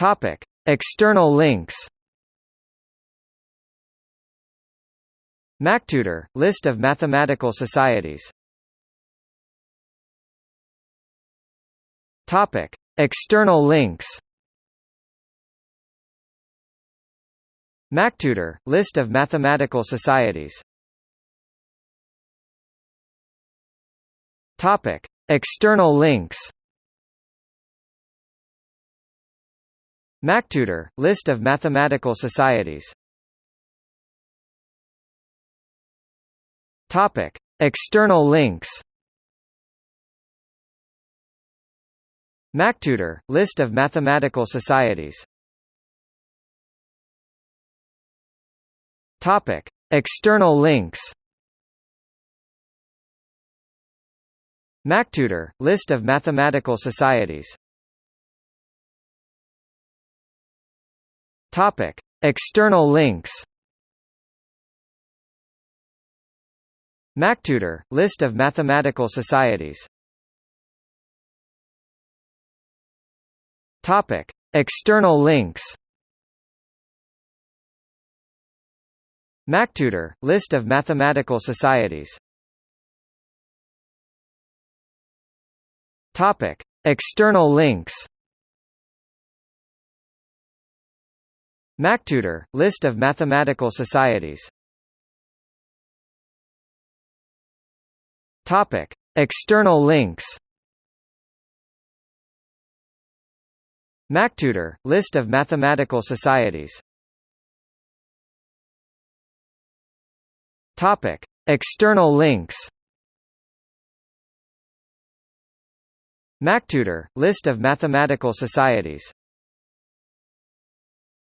Topic: External links. MacTutor – List of mathematical societies Topic. External links MacTutor – List of mathematical societies Topic. External links MacTutor – List of mathematical societies. Topic. External links. MacTutor – List of mathematical societies. Topic. External links. MacTutor – List of mathematical societies Topic. External links MacTutor – List of mathematical societies Topic. External links MacTutor – List of mathematical societies Topic. External links MacTutor – List of mathematical societies. Topic. External links. MacTutor – List of mathematical societies. Topic. External links. MacTutor – List of mathematical societies